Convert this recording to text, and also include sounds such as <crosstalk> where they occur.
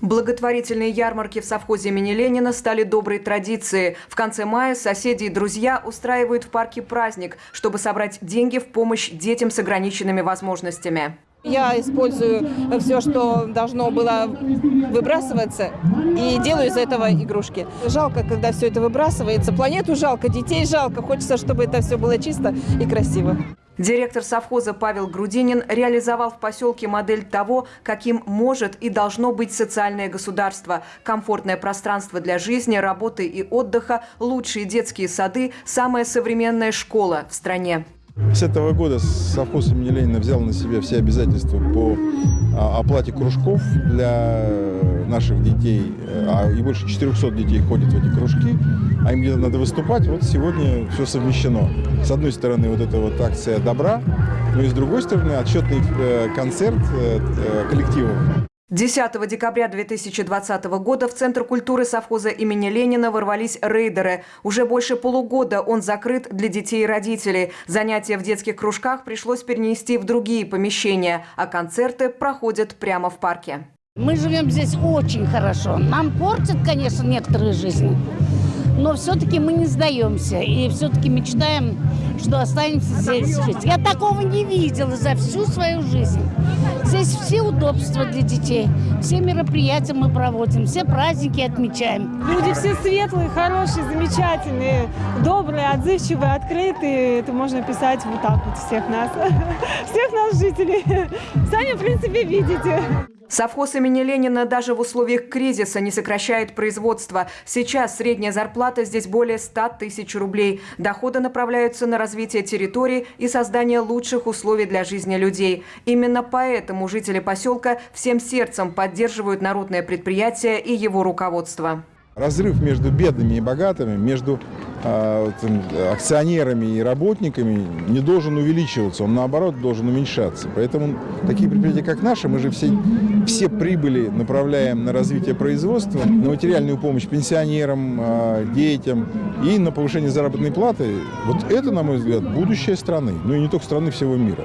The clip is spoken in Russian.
Благотворительные ярмарки в совхозе имени Ленина стали доброй традицией. В конце мая соседи и друзья устраивают в парке праздник, чтобы собрать деньги в помощь детям с ограниченными возможностями. Я использую все, что должно было выбрасываться, и делаю из этого игрушки. Жалко, когда все это выбрасывается. Планету жалко, детей жалко. Хочется, чтобы это все было чисто и красиво. Директор совхоза Павел Грудинин реализовал в поселке модель того, каким может и должно быть социальное государство. Комфортное пространство для жизни, работы и отдыха, лучшие детские сады, самая современная школа в стране. С этого года совхоз имени Ленина взял на себя все обязательства по а, оплате кружков для наших детей. А и больше 400 детей ходят в эти кружки, а им где-то надо выступать. Вот сегодня все совмещено. С одной стороны, вот эта вот акция добра, но и с другой стороны, отчетный э, концерт э, э, коллективов. 10 декабря 2020 года в Центр культуры совхоза имени Ленина ворвались рейдеры. Уже больше полугода он закрыт для детей и родителей. Занятия в детских кружках пришлось перенести в другие помещения, а концерты проходят прямо в парке. Мы живем здесь очень хорошо. Нам портят, конечно, некоторые жизни, но все-таки мы не сдаемся и все-таки мечтаем, что останемся здесь жить. Я такого не видела за всю свою жизнь. Здесь все удобства для детей, все мероприятия мы проводим, все праздники отмечаем. Люди все светлые, хорошие, замечательные, добрые, отзывчивые, открытые. Это можно писать вот так вот всех нас, <laughs> всех нас жителей. Сами, в принципе, видите. Совхоз имени Ленина даже в условиях кризиса не сокращает производство. Сейчас средняя зарплата здесь более 100 тысяч рублей. Доходы направляются на развитие территории и создание лучших условий для жизни людей. Именно поэтому жители поселка всем сердцем поддерживают народное предприятие и его руководство. Разрыв между бедными и богатыми, между акционерами и работниками не должен увеличиваться, он наоборот должен уменьшаться. Поэтому такие предприятия, как наши, мы же все, все прибыли направляем на развитие производства, на материальную помощь пенсионерам, э, детям и на повышение заработной платы. Вот это, на мой взгляд, будущее страны, ну и не только страны, всего мира.